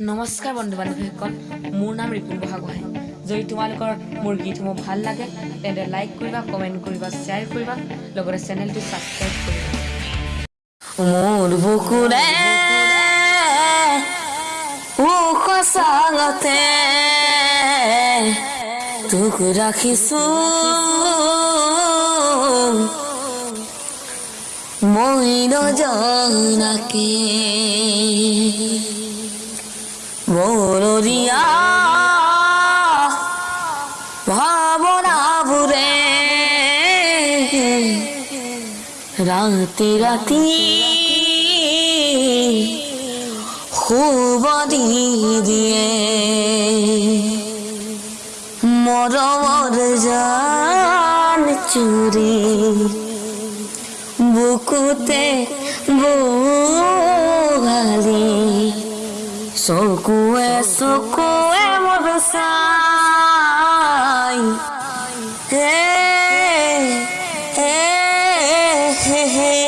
নমস্কাৰ বন্ধু বান্ধৱীসকল, মোৰ নাম ৰিপুণ বহাগোহাঁই যদি তোমালোকৰ মোৰ গীতসমূহ ভালো লাগে, তেন্তে লাইক কৰিবা কমেণ্ট কৰিবা শ্বেয়াৰ কৰিবা, লগতে চেনেলটো ছাবস্ক্ৰাইব কৰিবা। মোৰ বুকুৰে উখ চাঙতে তোক ৰাখিছো। মই নজনাকে মররিয়া। ভাবনাবুরে রাতে রাতি খুব দিয়ে মরমর জান চুরি বুকুতে বোগালি চকুৱে চকুৱে মোৰ চাই হে হে হে